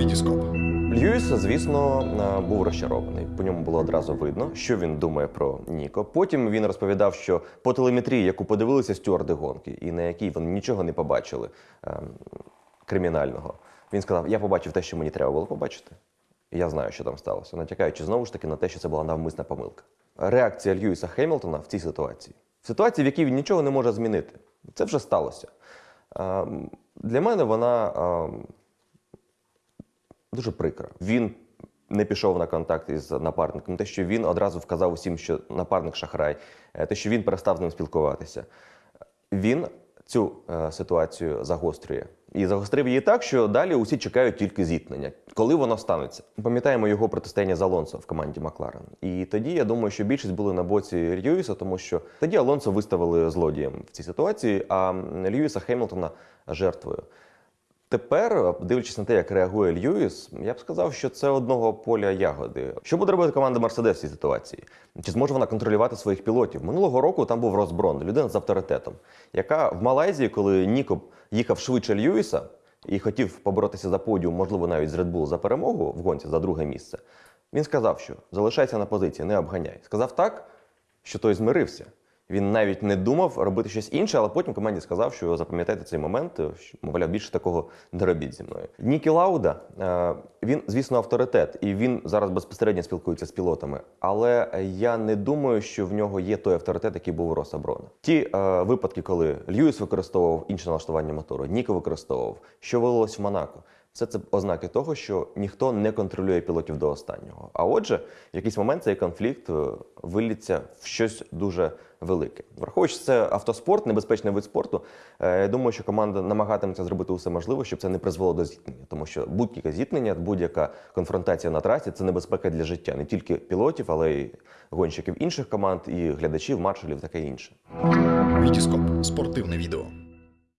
Вітіскоп. Льюіс, звісно, е, був розчарований. По ньому було одразу видно, що він думає про Ніко. Потім він розповідав, що по телеметрії, яку подивилися стюарди гонки, і на якій вони нічого не побачили ем, кримінального, він сказав: Я побачив те, що мені треба було побачити. І я знаю, що там сталося, натякаючи знову ж таки на те, що це була навмисна помилка. Реакція Льюіса Хемілтона в цій ситуації, в ситуації, в якій він нічого не може змінити, це вже сталося. Ем, Для мене вона ем, дуже прикра. Він не пішов на контакт із напарником. Те, що він одразу вказав усім, що напарник шахрай, е, те, що він перестав з ним спілкуватися. Він цю е, ситуацію загострює. І загострив її так, що далі усі чекають тільки зіткнення. Коли воно станеться? Пам'ятаємо його протистояння з Алонсо в команді Макларен. І тоді я думаю, що більшість були на боці Льюіса, тому що тоді Алонсо виставили злодієм в цій ситуації, а Льюіса Хемілтона жертвою. Тепер, дивлячись на те, як реагує Льюіс, я б сказав, що це одного поля ягоди. Що буде робити команда Мерседес в цій ситуації? Чи зможе вона контролювати своїх пілотів? Минулого року там був Росброн, людина з авторитетом, яка в Малайзії, коли Ніко їхав швидше Льюіса і хотів поборотися за подіум, можливо, навіть з Red Bull за перемогу в гонці за друге місце, він сказав, що залишайся на позиції, не обганяй. Сказав так, що той змирився. Він навіть не думав робити щось інше, але потім команді сказав, що запам'ятайте цей момент, що, мовляв, більше такого не робіть зі мною. Нікі Лауда, е, він, звісно, авторитет, і він зараз безпосередньо спілкується з пілотами. Але я не думаю, що в нього є той авторитет, який був у Роса Брона. Ті е, випадки, коли Льюіс використовував інше налаштування мотору, Ніко використовував, що вилилось в Монако. Все це ознаки того, що ніхто не контролює пілотів до останнього. А отже, в якийсь момент цей конфлікт е, виллється в щось дуже велике. Враховуючи, це автоспорт, небезпечний вид спорту. е, Я думаю, що команда намагатиметься зробити усе можливе, щоб це не призвело до зіткнення, тому що будь-яке зіткнення, будь-яка конфронтація на трасі це небезпека для життя не тільки пілотів, але й гонщиків інших команд, і глядачів, маршалів, таке інше. Вітіскоп. Спортивне відео.